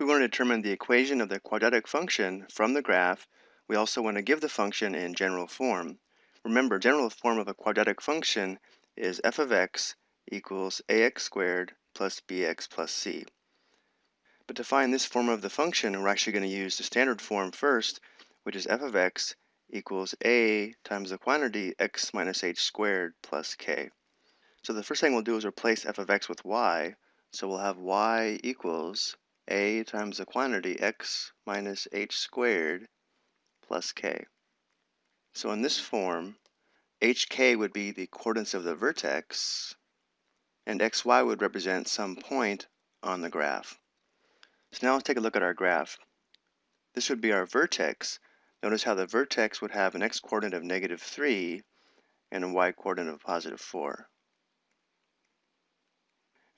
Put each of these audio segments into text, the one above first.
We want to determine the equation of the quadratic function from the graph. We also want to give the function in general form. Remember, general form of a quadratic function is f of x equals ax squared plus bx plus c. But to find this form of the function, we're actually going to use the standard form first, which is f of x equals a times the quantity x minus h squared plus k. So the first thing we'll do is replace f of x with y. So we'll have y equals a times the quantity x minus h squared plus k. So in this form, hk would be the coordinates of the vertex, and xy would represent some point on the graph. So now let's take a look at our graph. This would be our vertex. Notice how the vertex would have an x-coordinate of negative 3 and a y-coordinate of positive 4.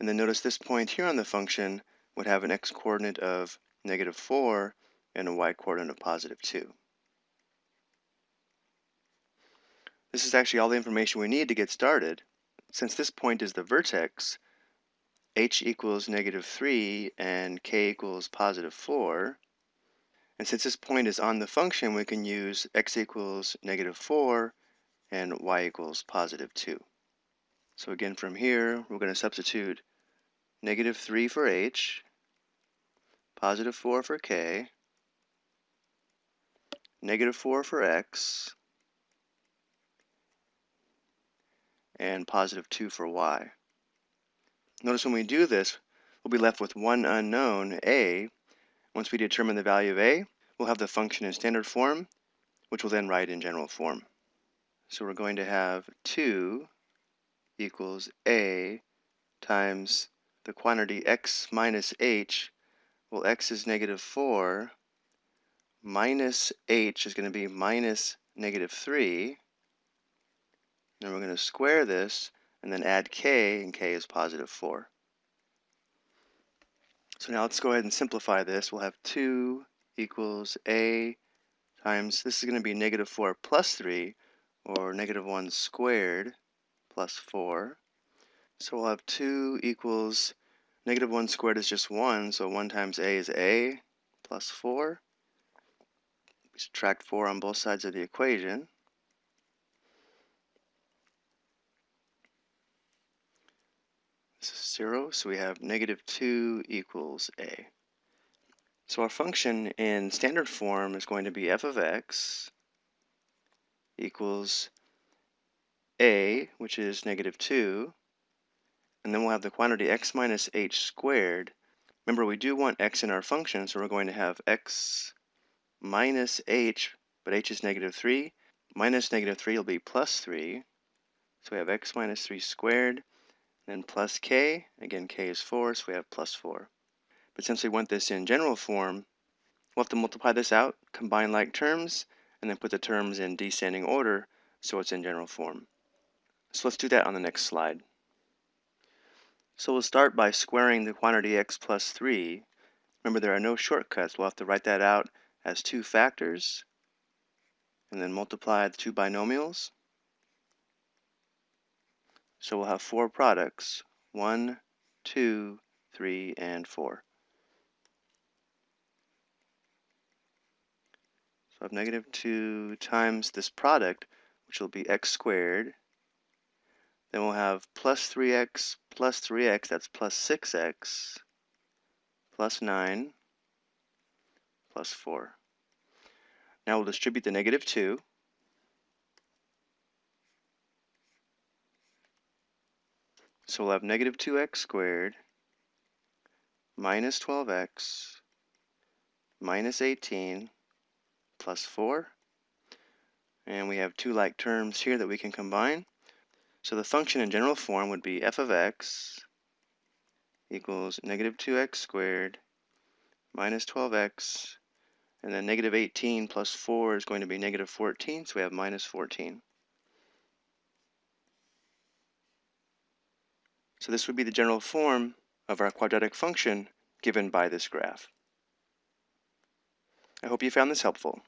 And then notice this point here on the function would have an x-coordinate of negative 4 and a y-coordinate of positive 2. This is actually all the information we need to get started. Since this point is the vertex, h equals negative 3 and k equals positive 4, and since this point is on the function, we can use x equals negative 4 and y equals positive 2. So again, from here, we're going to substitute negative 3 for h, positive 4 for k, negative 4 for x, and positive 2 for y. Notice when we do this, we'll be left with one unknown, a. Once we determine the value of a, we'll have the function in standard form, which we'll then write in general form. So we're going to have 2 equals a times the quantity x minus h, well x is negative 4, minus h is going to be minus negative 3, and we're going to square this and then add k, and k is positive 4. So now let's go ahead and simplify this. We'll have 2 equals a times, this is going to be negative 4 plus 3, or negative 1 squared plus 4. So we'll have 2 equals, negative 1 squared is just 1, so 1 times a is a plus 4. We subtract 4 on both sides of the equation. This is 0, so we have negative 2 equals a. So our function in standard form is going to be f of x equals a, which is negative 2, and then we'll have the quantity x minus h squared. Remember, we do want x in our function, so we're going to have x minus h, but h is negative 3. Minus negative 3 will be plus 3. So we have x minus 3 squared, then plus k. Again, k is 4, so we have plus 4. But since we want this in general form, we'll have to multiply this out, combine like terms, and then put the terms in descending order so it's in general form. So let's do that on the next slide. So we'll start by squaring the quantity x plus 3. Remember, there are no shortcuts. We'll have to write that out as two factors, and then multiply the two binomials. So we'll have four products, 1, 2, 3, and 4. So I have negative 2 times this product, which will be x squared, then we'll have plus 3x plus 3x, that's plus 6x, plus 9, plus 4. Now we'll distribute the negative 2. So we'll have negative 2x squared minus 12x minus 18 plus 4. And we have two like terms here that we can combine. So the function in general form would be f of x equals negative 2x squared minus 12x, and then negative 18 plus 4 is going to be negative 14, so we have minus 14. So this would be the general form of our quadratic function given by this graph. I hope you found this helpful.